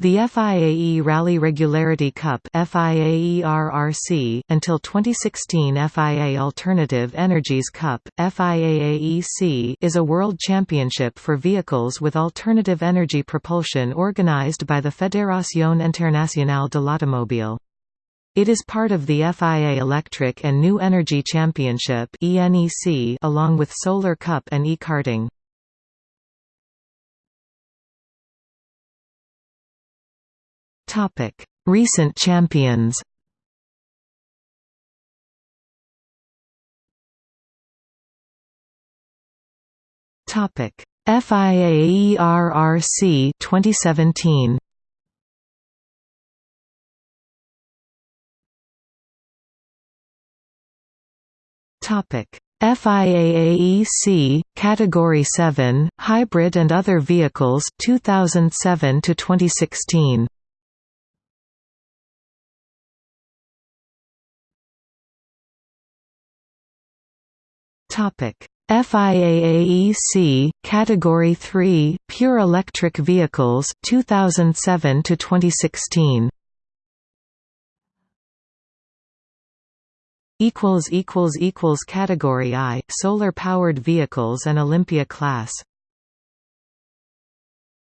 The FIAE Rally Regularity Cup until 2016 FIA Alternative Energies Cup, FIAAEC is a world championship for vehicles with alternative energy propulsion organized by the Fédération Internationale de l'Automobile. It is part of the FIA Electric and New Energy Championship along with Solar Cup and e-karting. Topic: Recent champions. Topic: FIAERRC 2017. Topic: FIAAEC Category 7 Hybrid and Other Vehicles 2007 to 2016. Topic: FIAAEC Category 3 Pure Electric Vehicles 2007 to 2016 equals equals equals Category I Solar Powered Vehicles and Olympia Class